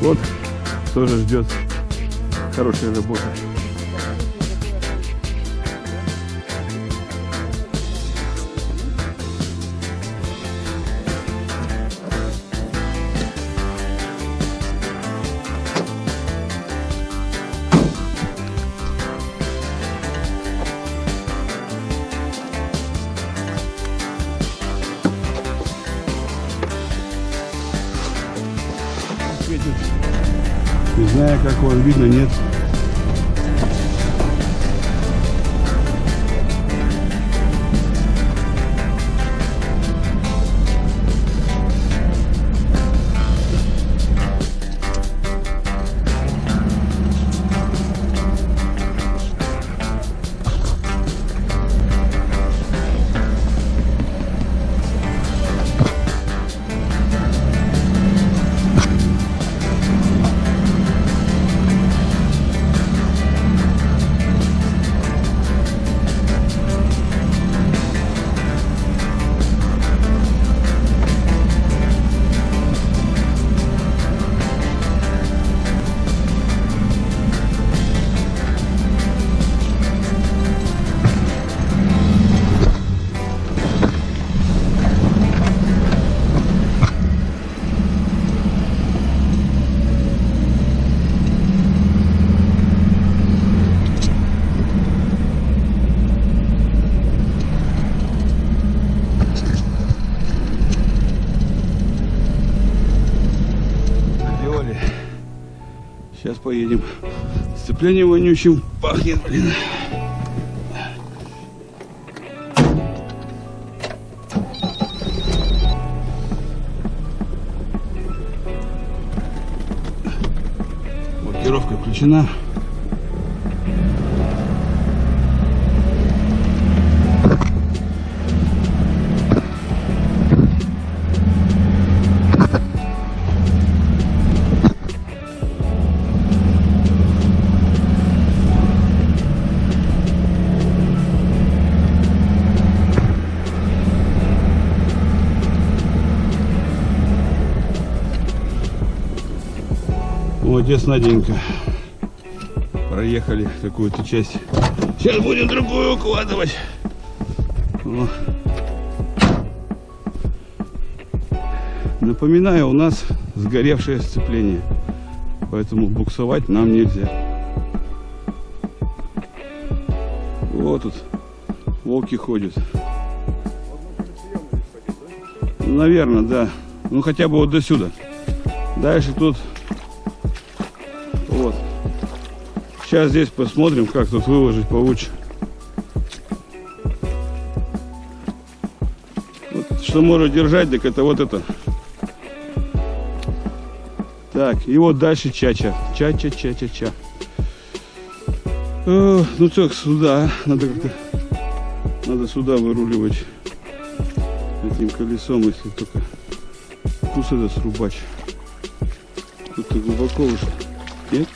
Вот тоже ждет хорошая работа. Знаю, как вам видно, нет. Поедем. Сцепление вонючим пахнет, блин. Блокировка включена. Наденька. Проехали какую-то часть. Сейчас будем другую укладывать. О. Напоминаю, у нас сгоревшее сцепление. Поэтому буксовать нам нельзя. Вот тут волки ходят. Наверное, да. Ну хотя бы вот до сюда. Дальше тут Сейчас здесь посмотрим, как тут выложить получше. Вот, что может держать, так это вот это. Так, и вот дальше чача. Чача, чача, ча. Э, ну так, сюда. Надо как-то... Надо сюда выруливать этим колесом, если только кус это срубач. Тут-то глубоко уже. Нет?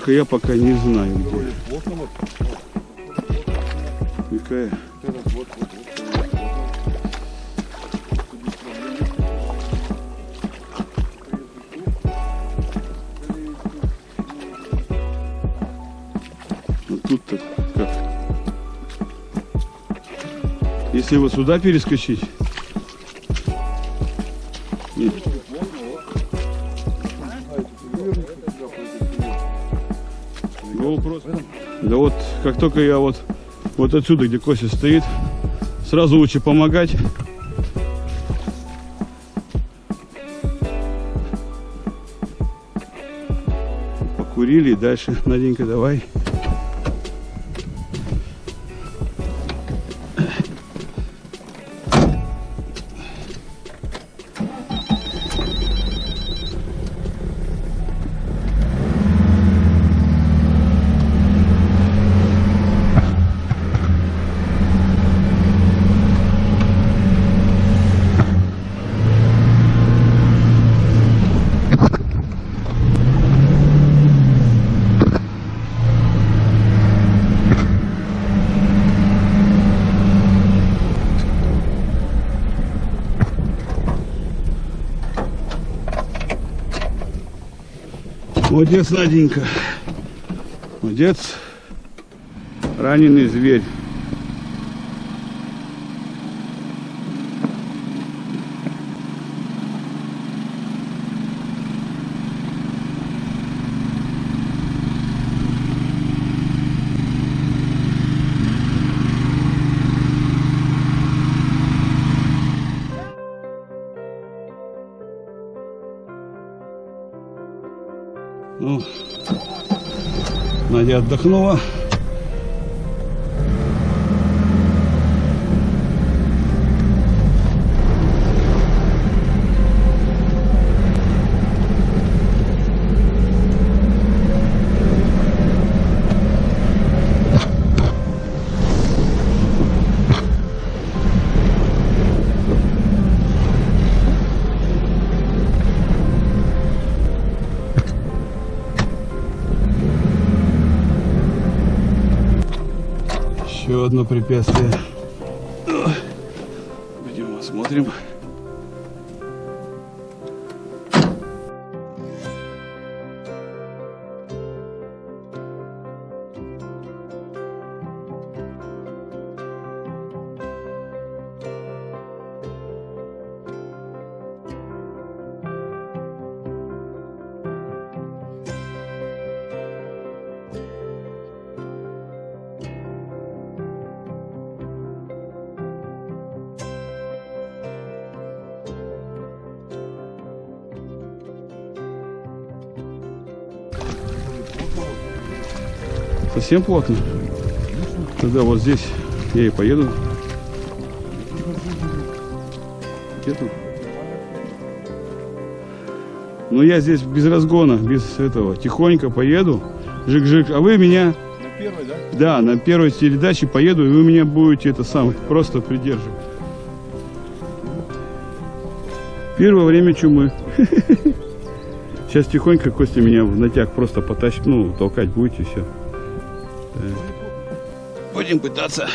Только я пока не знаю, где. Какая? Ну тут-то как? Если вот сюда перескочить, нет. Как только я вот, вот отсюда, где Кося стоит, сразу лучше помогать. Покурили дальше. Наденька, давай. Молодец, Наденька. Молодец. Раненый зверь. Надя отдохнула. Одно препятствие. Пойдем посмотрим. Совсем плотно? Тогда вот здесь я и поеду. Где-то. Ну я здесь без разгона, без этого. Тихонько поеду. Жик-жик. А вы меня... На первой, да? Да, на первой передаче поеду, и вы меня будете это самое просто придерживать. Первое время чумы. Сейчас тихонько Костя меня в натяг просто потащит, ну, толкать будете, все. Будем пытаться.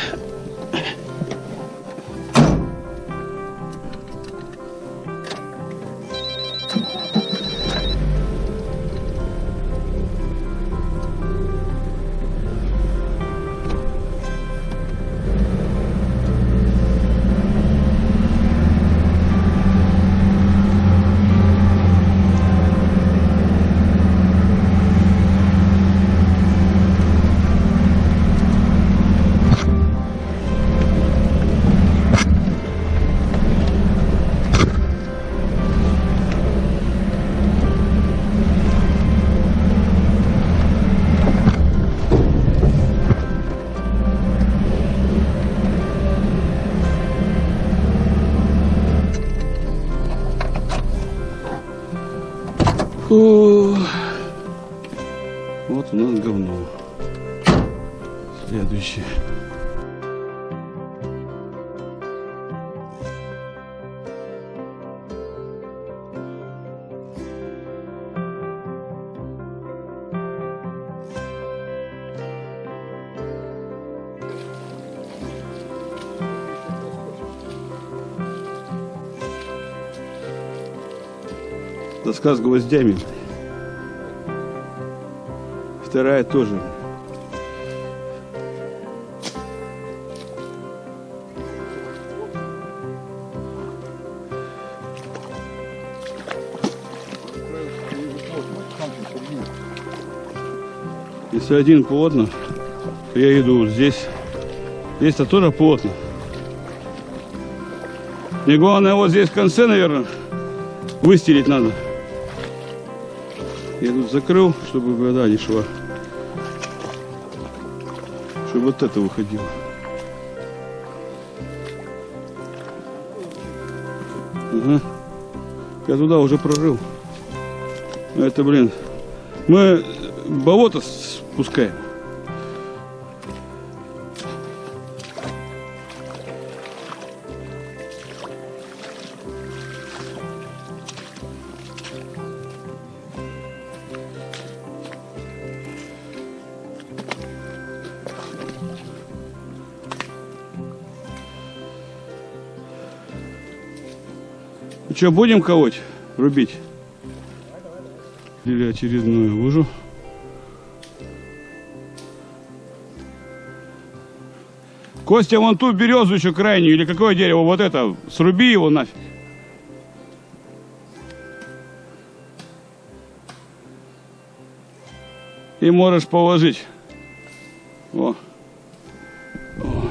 Следующее. Доска с гвоздями. Вторая тоже. Если один плотно, я иду здесь. Здесь-то тоже плотно. Мне главное вот здесь в конце, наверное, выстелить надо. Я тут закрыл, чтобы вода не шла. Чтобы вот это выходило. Ага. Я туда уже прорыл. Это, блин, мы болото спускаем. Ну что, будем колоть, рубить? слили очередную лужу. Костя, вон ту березу еще крайнюю, или какое дерево, вот это, сруби его нафиг. И можешь положить. О. О.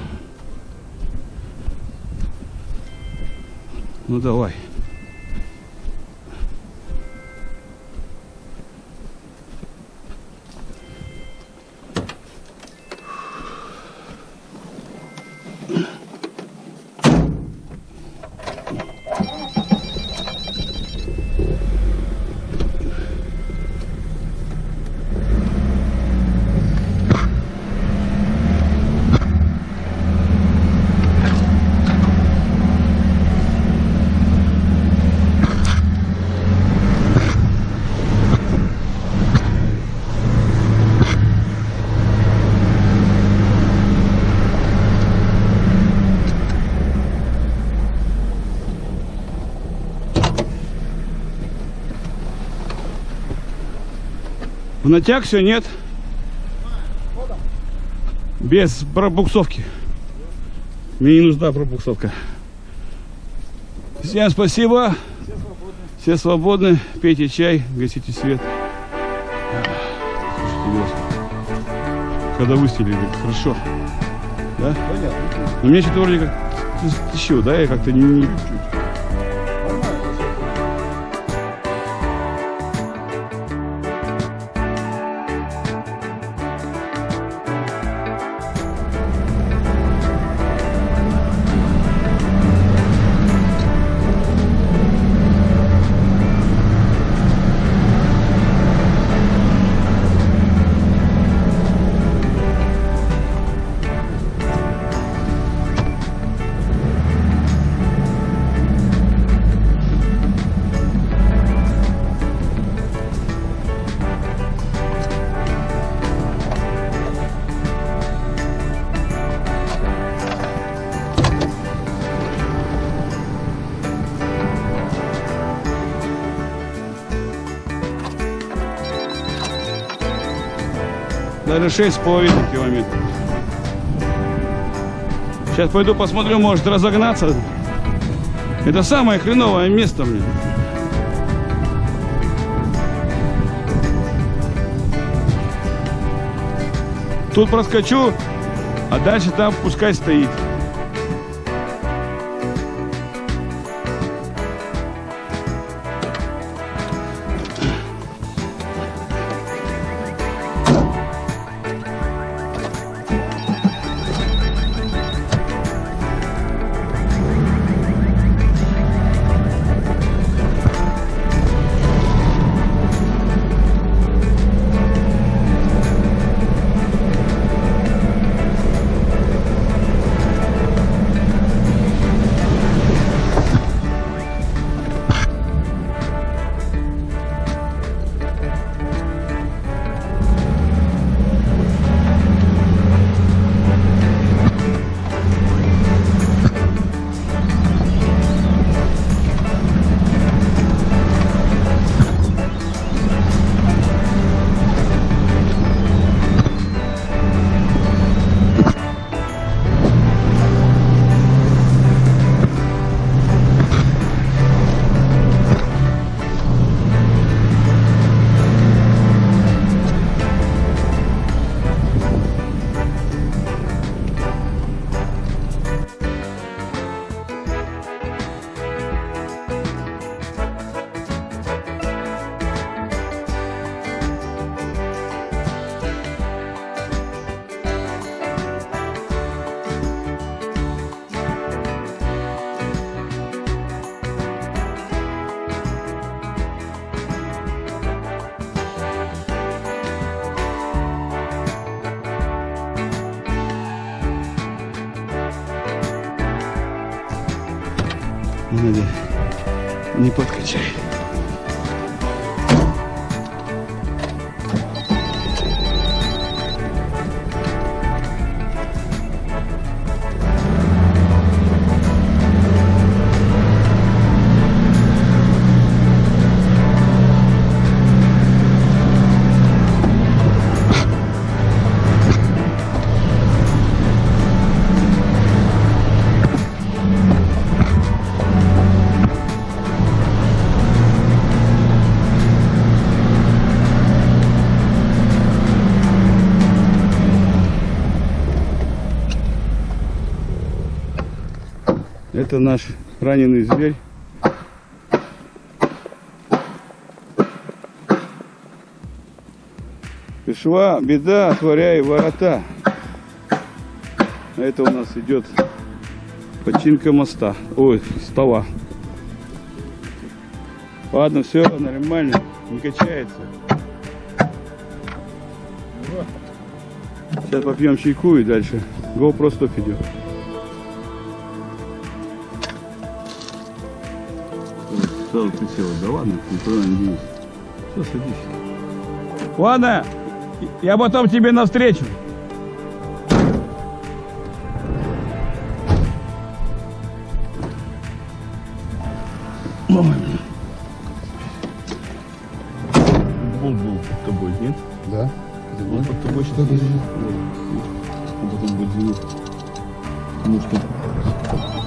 Ну давай. В натяг все нет. Без пробуксовки. Мне не нужна пробуксовка. Всем спасибо. Все свободны. Пейте чай, гасите свет. Когда выстелили, хорошо. Да? Понятно. Но мне что-то вроде как еще, да, я как-то не, не Даже шесть с половиной километров. Сейчас пойду посмотрю, может разогнаться. Это самое хреновое место, блин. Тут проскочу, а дальше там пускай стоит. Надя, не подкачай. Это наш раненый зверь. Пришла беда, отворяй ворота. А это у нас идет починка моста. Ой, стола. Ладно, все нормально, не качается. Сейчас попьем чайку и дальше. GoPro стоп идет. Сразу ты села. Да ладно, никуда не денешься. Все, садись. Ладно, я потом тебе навстречу. Ой. Был был под тобой, нет? Да? Он под тобой что-то Он потом будет. Потому что